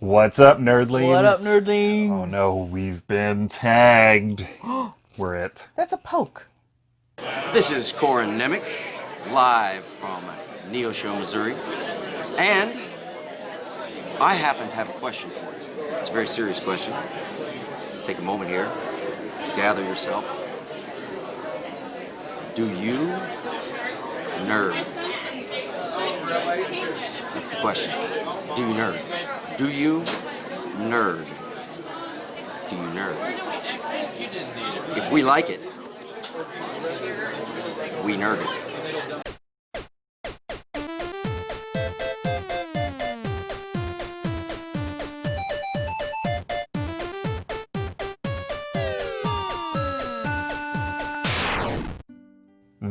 What's up, nerdlings? What up, nerdlings? Oh no, we've been tagged. We're it. That's a poke. This is Corin Nemec, live from Neosho, Missouri. And I happen to have a question for you. It's a very serious question. Take a moment here, gather yourself. Do you nerd? That's the question. Do you nerd? Do you nerd? Do you nerd? If we like it, we nerd it.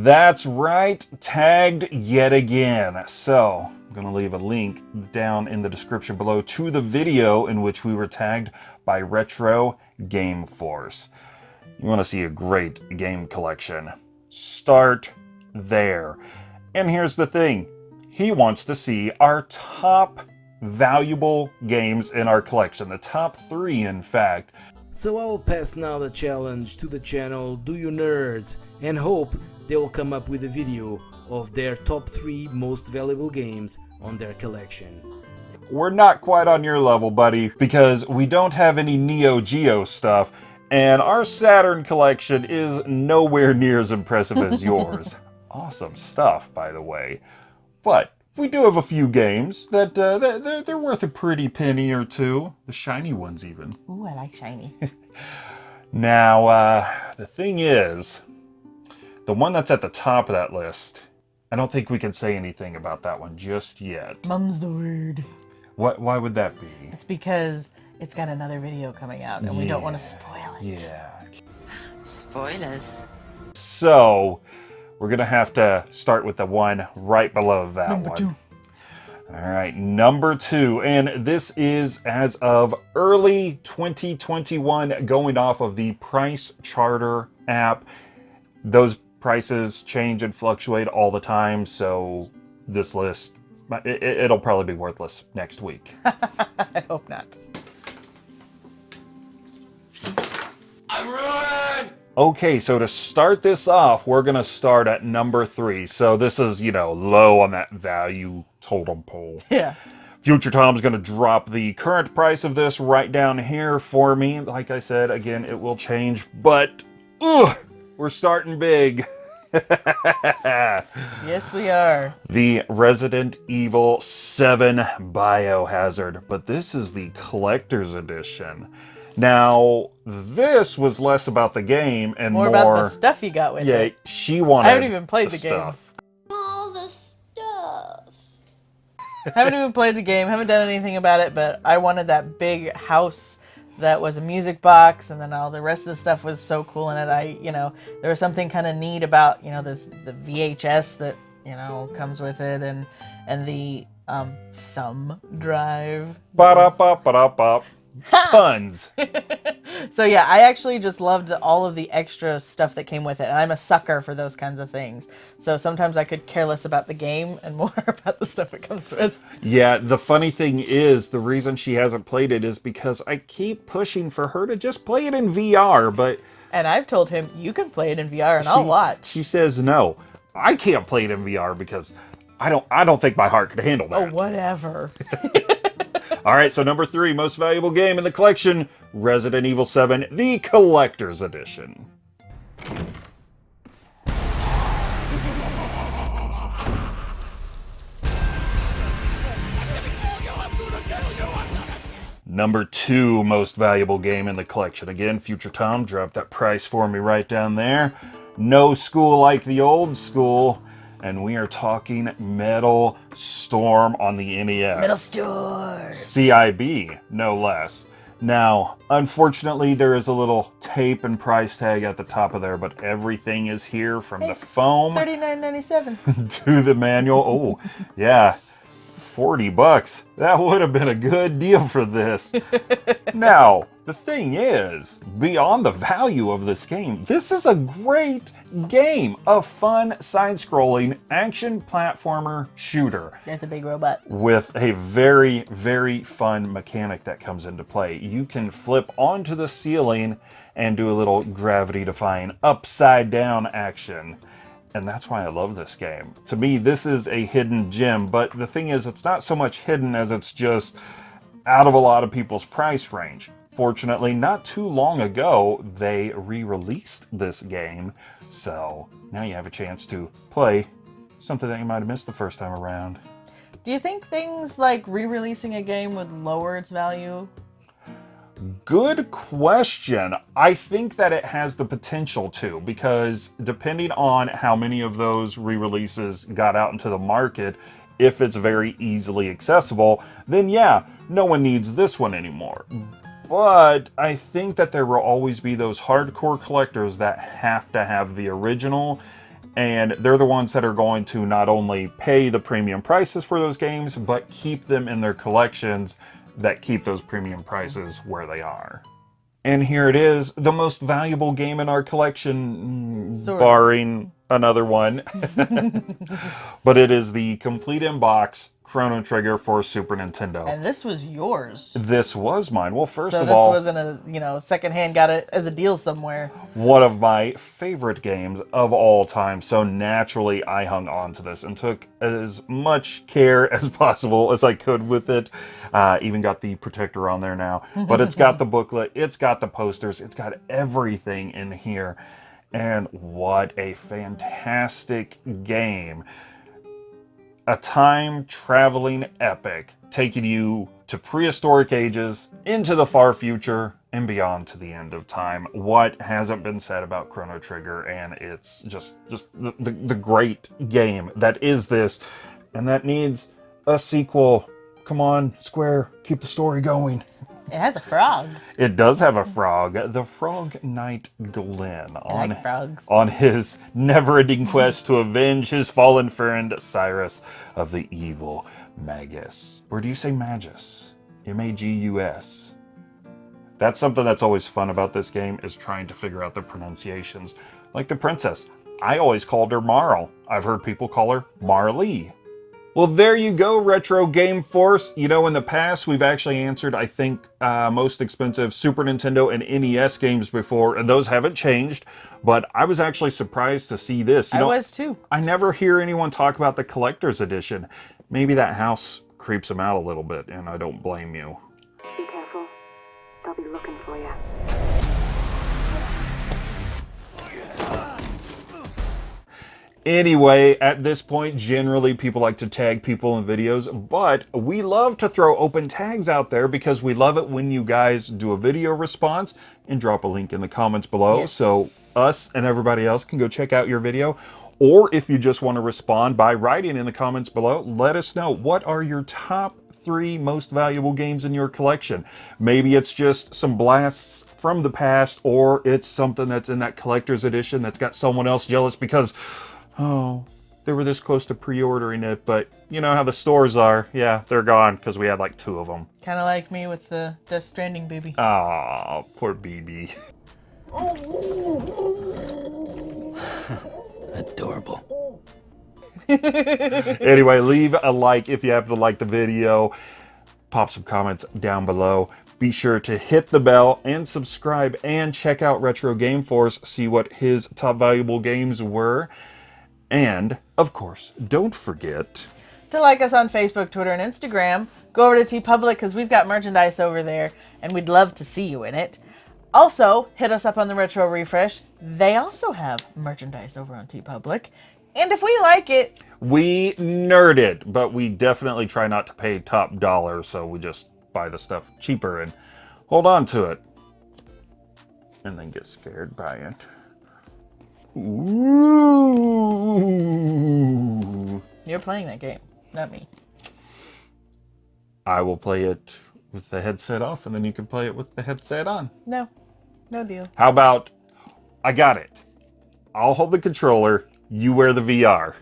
That's right, tagged yet again. So, I'm going to leave a link down in the description below to the video in which we were tagged by Retro Game Force. You want to see a great game collection? Start there. And here's the thing. He wants to see our top valuable games in our collection. The top three, in fact. So I will pass now the challenge to the channel Do You Nerd and hope they will come up with a video of their top 3 most valuable games on their collection. We're not quite on your level, buddy, because we don't have any Neo Geo stuff, and our Saturn collection is nowhere near as impressive as yours. awesome stuff, by the way. But we do have a few games that uh, they're, they're worth a pretty penny or two. The shiny ones, even. Ooh, I like shiny. Now, uh, the thing is, the one that's at the top of that list, I don't think we can say anything about that one just yet. Mum's the word. What? Why would that be? It's because it's got another video coming out, and we don't want to spoil it. Yeah. Spoilers. So, we're gonna have to start with the one right below that Number one. two. All right, number two, and this is as of early 2021, going off of the PriceCharting app. Those prices change and fluctuate all the time, so this list, it, it'll probably be worthless next week. I hope not. Okay, so to start this off, we're going to start at number three. So this is, you know, low on that value totem pole. Yeah. Future Tom's going to drop the current price of this right down here for me. Like I said, again, it will change, but ugh, we're starting big. Yes, we are. the Resident Evil 7 Biohazard, but this is the collector's edition. Now, this was less about the game and More, more, about the stuff you got with yeah, it. Yeah, she wanted I haven't even played the game. stuff. All the stuff. haven't even played the game, haven't done anything about it, but I wanted that big house that was a music box and then all the rest of the stuff was so cool in it. I, you know, there was something kind of neat about, you know, this the VHS that, you know, comes with it and and the um thumb drive. Ba-da-ba-ba-da-ba. Puns. So yeah, I actually just loved the, all of the extra stuff that came with it, and I'm a sucker for those kinds of things. So sometimes I could care less about the game and more about the stuff it comes with. Yeah, the funny thing is, the reason she hasn't played it is because I keep pushing for her to just play it in VR, but And I've told him you can play it in VR and I'll watch. She says no. I can't play it in VR because I don't I don't think my heart could handle that. Oh, whatever. All right, so number 3 most valuable game in the collection, Resident Evil 7 the collector's edition. Number two most valuable game in the collection. Again, Future Tom dropped that price for me right down there. No school like the old school. And we are talking Metal Storm on the NES. Metal Storm! CIB, no less. Now, unfortunately, there is a little tape and price tag at the top of there, but everything is here from the foam Thirty nine ninety seven. to the manual. Oh, yeah. 40 bucks. That would have been a good deal for this. now, the thing is, beyond the value of this game, this is a great game. A fun side-scrolling action platformer shooter It's a big robot. with a very, very fun mechanic that comes into play. You can flip onto the ceiling and do a little gravity-defying upside down action. And that's why I love this game. To me, this is a hidden gem, but the thing is, it's not so much hidden as it's just out of a lot of people's price range. Fortunately, not too long ago, they re-released this game, so now you have a chance to play something that you might have missed the first time around. Do you think things like re-releasing a game would lower its value? Good question. I think that it has the potential to because depending on how many of those re-releases got out into the market, if it's very easily accessible, then yeah, no one needs this one anymore. But I think that there will always be those hardcore collectors that have to have the original and they're the ones that are going to not only pay the premium prices for those games, but keep them in their collections that keep those premium prices where they are. And here it is, the most valuable game in our collection, mm, barring another one. but it is the complete inbox Chrono Trigger for Super Nintendo. And this was yours. this was mine. Well, first So of all, this wasn't a you know secondhand. Got it as a deal somewhere. one of my favorite games of all time. So naturally, I hung on to this and took as much care as possible as I could with it. Uh, even got the protector on there now, but it's got the booklet, it's got the posters, it's got everything in here. And what a fantastic game! A time traveling epic taking you to prehistoric ages, into the far future, and beyond to the end of time. What hasn't been said about Chrono Trigger, and it's just just the, the, the great game that is this, and that needs a sequel. Come on, Square, keep the story going. It has a frog. It does have a frog, the Frog Knight Glenn, on like frogs. on his never-ending quest to avenge his fallen friend Cyrus of the evil Magus. Or do you say Magus? M-A-G-U-S. That's something that's always fun about this game is trying to figure out the pronunciations. Like the princess. I always called her Marle. I've heard people call her Marley. Well, there you go, Retro Game Force. You know, in the past, we've actually answered, I think, uh, most expensive Super Nintendo and NES games before, and those haven't changed. But I was actually surprised to see this. You I know, was too. I never hear anyone talk about the collector's edition. Maybe that house creeps them out a little bit, and I don't blame you. Be careful. They'll be looking Anyway, at this point, generally people like to tag people in videos, but we love to throw open tags out there because we love it when you guys do a video response and drop a link in the comments below Yes. so us and everybody else can go check out your video. Or if you just want to respond by writing in the comments below, let us know what are your top three most valuable games in your collection. Maybe it's just some blasts from the past, or it's something that's in that collector's edition that's got someone else jealous because oh, they were this close to pre-ordering it, but you know how the stores are. Yeah, they're gone because we had like two of them. Kind of like me with the Death Stranding baby. Ah, poor BB. Adorable. anyway, leave a like if you happen to like the video. Pop some comments down below. Be sure to hit the bell and subscribe and check out Retro Game Force, see what his top valuable games were. And, of course, don't forget to like us on Facebook, Twitter, and Instagram. Go over to TeePublic because we've got merchandise over there and we'd love to see you in it. Also, hit us up on the Retro Refresh. They also have merchandise over on TeePublic. And if we like it, we nerd it, but we definitely try not to pay top dollar, so we just buy the stuff cheaper and hold on to it. And then get scared by it. Ooh. you're playing that game, not me. I will play it with the headset off, and then you can play it with the headset on. No, no deal. How about I got it? I'll hold the controller, you wear the VR,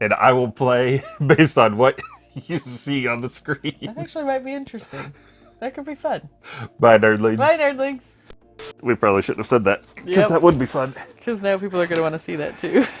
and I will play based on what you see on the screen. That actually might be interesting. That could be fun. Bye, nerdlings. Bye, nerdlings. We probably shouldn't have said that because Yep. that would be fun. Because now people are going to want to see that too.